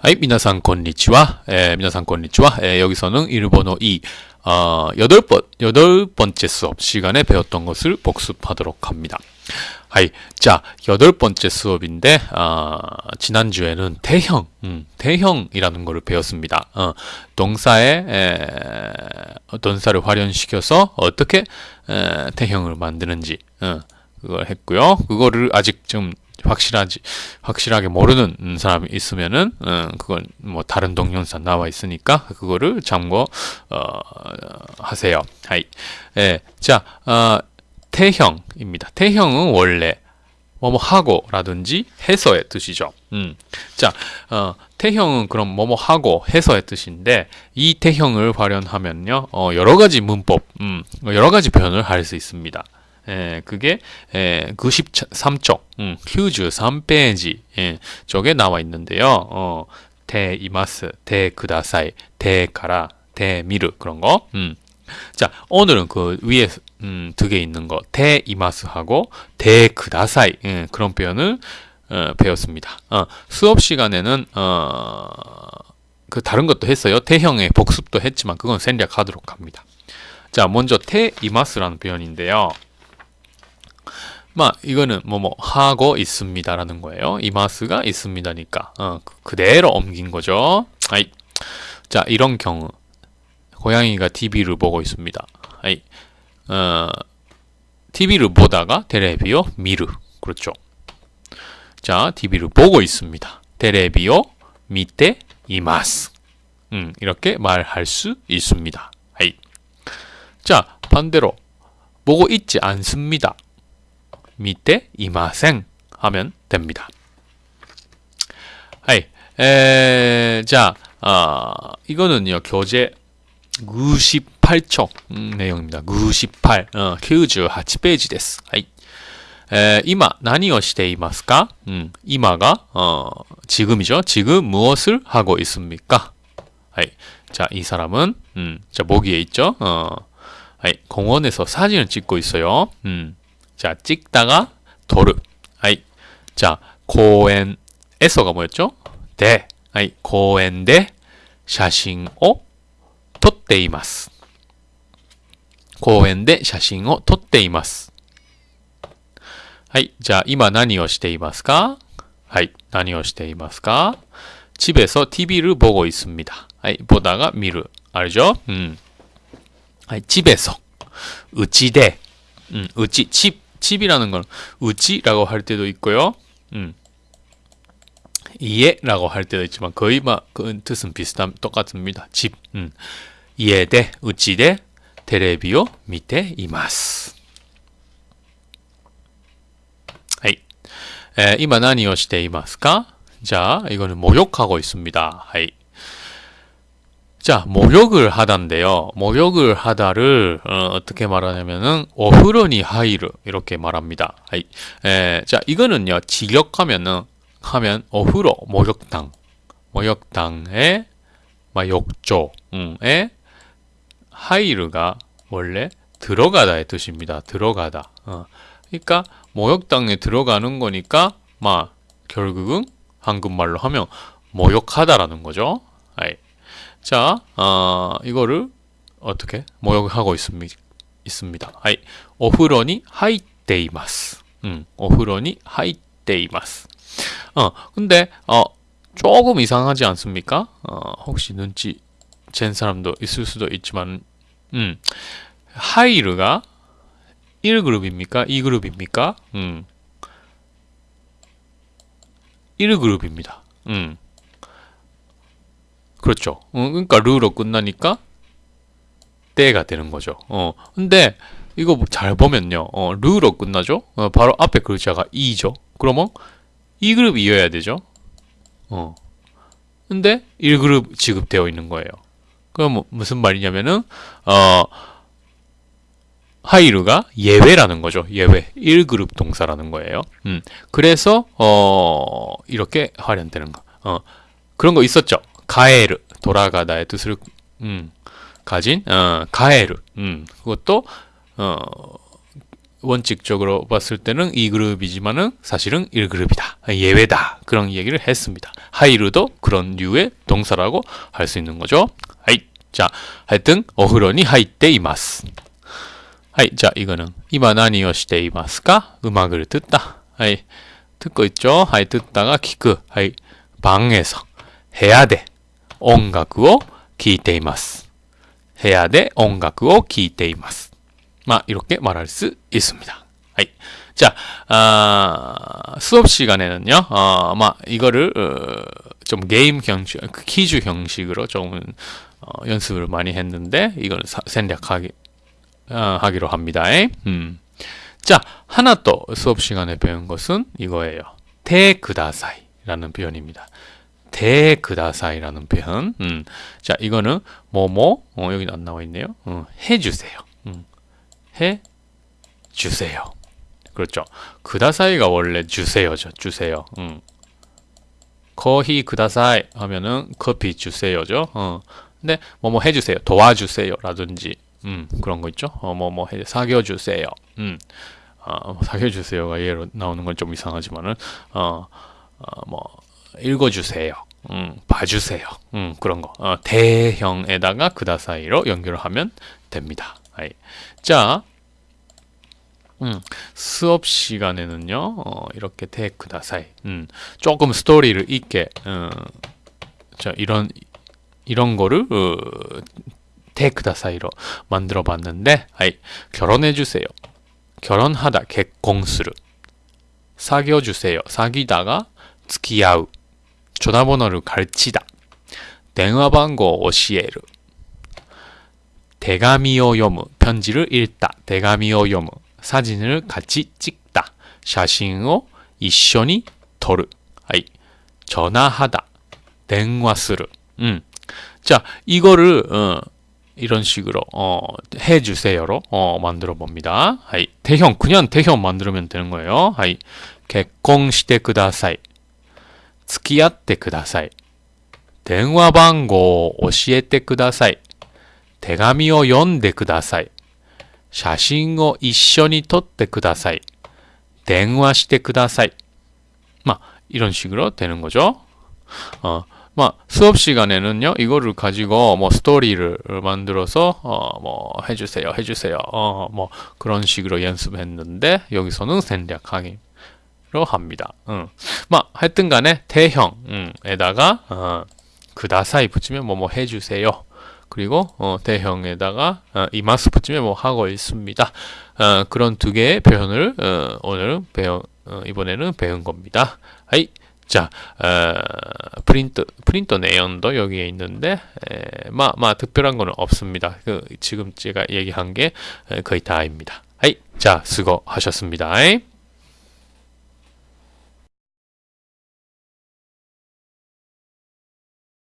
はい、皆さんこんにちは。えー皆さんこんにちは. 예, 여기서는 일본어 2, 어, 여덟 번, 여덟 번째 수업 시간에 배웠던 것을 복습하도록 합니다. 하이, 자, 여덟 번째 수업인데, 어, 지난주에는 대형, 음, 대형이라는 것을 배웠습니다. 어, 동사에, 에, 동사를 활용시켜서 어떻게, 에, 대형을 만드는지, 어, 그걸 했고요. 그거를 아직 좀 확실하지 확실하게 모르는 사람이 있으면은 어, 그건 뭐 다른 동영상 나와 있으니까 그거를 참고 어, 하세요. 하이. 예. 자, 어, 태형입니다. 태형은 원래 뭐뭐 하고라든지 해서의 뜻이죠. 음. 자, 어, 태형은 그럼 뭐뭐 하고 해서의 뜻인데 이 태형을 활용하면요, 어, 여러 가지 문법, 음, 여러 가지 표현을 할 수 있습니다. 예, 그게 예, 93쪽, 음, 93페이지 예, 쪽에 나와 있는데요. 어, 대 이마스, 대 그다사이, 대 가라, 대 미르 그런 거. 음. 자, 오늘은 그 위에 음, 두 개 있는 거, 대 이마스하고 대 그다사이 예, 그런 표현을 어, 배웠습니다. 어, 수업 시간에는 어, 그 다른 것도 했어요. 태형의 복습도 했지만 그건 생략하도록 합니다. 자, 먼저 대 이마스라는 표현인데요. 마 이거는 뭐뭐 하고 있습니다라는 거예요. 이마스가 있습니다니까 어, 그- 그대로 옮긴 거죠. 아이. 자 이런 경우 고양이가 TV를 보고 있습니다. 아이. 어, TV를 보다가 테레비오 미르 그렇죠. 자 TV를 보고 있습니다. 테레비오 미테 います. 음, 이렇게 말할 수 있습니다. はい. 자 반대로 보고 있지 않습니다. 밑에 이마생 하면 됩니다. 하이. 에, 자, 아, 이거는요, 교재 98쪽 음, 내용입니다. 98, 어, 98페이지 です. 하이. 에, 이마, 何をしていますか? 음, 이마가, 어, 지금이죠. 지금 무엇을 하고 있습니까? 하이. 자, 이 사람은, 음, 자, 모기에 있죠. 어, 하이. 공원에서 사진을 찍고 있어요. 음, 자, 찍다가 도르. 아이. 자, 공원에서가 뭐였죠? 대. 아이, 공원で 写真を撮っています.公園で写真を撮っています.はい. 자, 今何をしていますか?はい. 何をしていますか? 집에서 TV를 보고 있습니다. 아이, 보다가 미르. 알죠? 음. 아이, 집에서. うちで. 음, うち, 집. 집이라는 건 우지라고 할 때도 있고요. 음. 이에라고 할 때도 있지만 거의 막그 뜻은 비슷한 똑같습니다. 집. 음. 이에대 우지대 테레비오 밑에 이마스. 하이. 에, 이마 何をしていますか? 자, 이거는 목욕하고 있습니다. 하이. 자, 목욕을 하다인데요. 목욕을 하다를 어, 떻게 말하냐면은 오후로니 하이르 이렇게 말합니다. 에, 자, 이거는요. 직역하면은 하면 오후로 목욕탕, 목욕탕에 막 욕조에 入る가 원래 들어가다의 뜻입니다. 들어가다. 어. 그러니까 목욕탕에 들어가는 거니까 막 결국은 한국말로 하면 목욕하다라는 거죠. はい. 자, 어, 이거를 어떻게 목욕하고 있습니다. 있습니다. はい, お風呂に入っています. 음, お風呂に入っています. 어, 근데 어 조금 이상하지 않습니까? 어, 혹시 눈치 챈 사람도 있을 수도 있지만, 음, 하이르가 1그룹입니까? 2그룹입니까? 음, 1그룹입니다. 음. 그렇죠. 어, 그러니까 르로 끝나니까 때가 되는 거죠. 어, 근데 이거 잘 보면요. 어, 르로 끝나죠. 어, 바로 앞에 글자가 이죠. 그러면 2그룹 이어야 되죠. 어. 근데 1그룹 지급되어 있는 거예요. 그럼 뭐, 무슨 말이냐면은 어 하이르가 예외라는 거죠. 예외. 1그룹 동사라는 거예요. 음. 그래서 어 이렇게 활용되는 거. 어. 그런 거 있었죠. 가에르 돌아가다의 뜻을 음, 가진 어, 가에르 음, 그것도 어, 원칙적으로 봤을 때는 2그룹이지만은 사실은 1그룹이다 예외다 그런 얘기를 했습니다 入る도 그런 류의 동사라고 할 수 있는 거죠. はい. 자, 하여튼 お風呂に入っています. はい. 자, 이거는 今何をしていますか? 음악을 듣다. はい. 듣고 있죠. 하이 듣다가 키크. 하이. 방에서 部屋で. 音楽を聴いています。部屋で音楽を聴いています。 마, 이렇게 말할 수 있습니다. 하이. 자, 아, 수업 시간에는요, 어, 마, 이거를, 어, 좀 게임 형식, 그 퀴즈 형식으로 좀, 어, 연습을 많이 했는데, 이걸 사- 생략하기, 어, 하기로 합니다. 음. 자, 하나 또 수업 시간에 배운 것은 이거예요. 대그다사이라는 표현입니다. 대그다사이라는 표현. 음. 자, 이거는 뭐뭐 어, 여기 안 나와 있네요. 어, 해주세요. 음. 해 주세요. 그렇죠. 그다사이가 원래 주세요죠. 주세요. 음. 거히 그다사이 하면은 커피 주세요죠. 어. 근데 뭐뭐 해주세요. 도와주세요라든지 음, 그런 거 있죠. 어, 뭐뭐 해 사겨 주세요. 음. 어, 사겨 주세요가 예로 나오는 건 좀 이상하지만은 어, 어, 뭐 읽어주세요. 음, 봐주세요. 음, 그런 거. 어, 대형에다가 그다사이로 연결을 하면 됩니다. 아이. 자, 음, 수업 시간에는요, 어, 이렇게 테크다사이, 음, 조금 스토리를 있게, 어, 자, 이런, 이런 거를, 어, 테크다사이로 만들어 봤는데, 아이, 결혼해주세요. 결혼하다, 개공수를. 사귀어주세요. 사귀다가, 付き合う. 전화번호를 가르치다. 電話番号 教える. 대가미오 요무 편지를 읽다. 대가미오 요무 사진을 같이 찍다. 写真を一緒に撮る. はい. 전화하다. 電話する. 음. 자, 이거를 어, 이런 식으로 어, 해주세요로 어, 만들어 봅니다. はい. て형 그냥 て형 만들면 되는 거예요. はい. 개콘 시대 그다사이. 付き合ってください.電話番号を教えてください.手紙を読んでください.写真を一緒に撮ってください.電話してください. 막 이런 식으로 되는 거죠. 어, 막 수업 시간에는요 이거를 가지고 뭐 스토리를 만들어서 어, 뭐 해주세요, 해주세요, 어, 뭐 그런 식으로 연습했는데 여기서는 생략하기 로 합니다. 응. 막 하여튼 간에 て형에다가 어, ください 붙이면 뭐뭐 해주세요. 그리고 어, て형에다가 어, います 붙이면 뭐 하고 있습니다. 어, 그런 두 개의 표현을 어, 오늘 배워 어, 이번에는 배운 겁니다. はい. 자, 어, 프린트 프린터 내용도 여기에 있는데 에, 마, 마 특별한 거는 없습니다. 그, 지금 제가 얘기한 게 에, 거의 다입니다. 하이. 자, 수고하셨습니다.